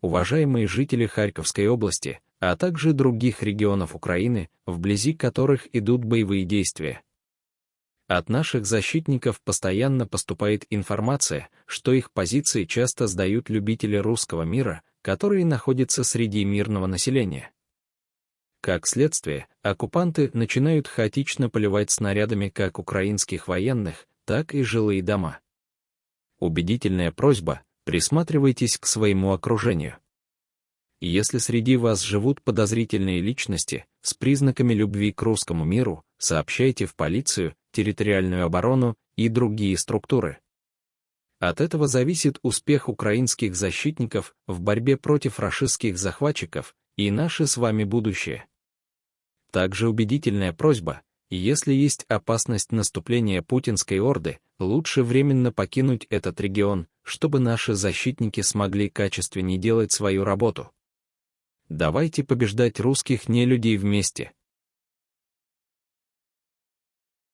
уважаемые жители Харьковской области, а также других регионов Украины, вблизи которых идут боевые действия. От наших защитников постоянно поступает информация, что их позиции часто сдают любители русского мира, которые находятся среди мирного населения. Как следствие, оккупанты начинают хаотично поливать снарядами как украинских военных, так и жилые дома. Убедительная просьба – присматривайтесь к своему окружению. Если среди вас живут подозрительные личности с признаками любви к русскому миру, сообщайте в полицию, территориальную оборону и другие структуры. От этого зависит успех украинских защитников в борьбе против рашистских захватчиков и наше с вами будущее. Также убедительная просьба, если есть опасность наступления путинской орды, лучше временно покинуть этот регион, чтобы наши защитники смогли качественнее делать свою работу. Давайте побеждать русских не людей вместе,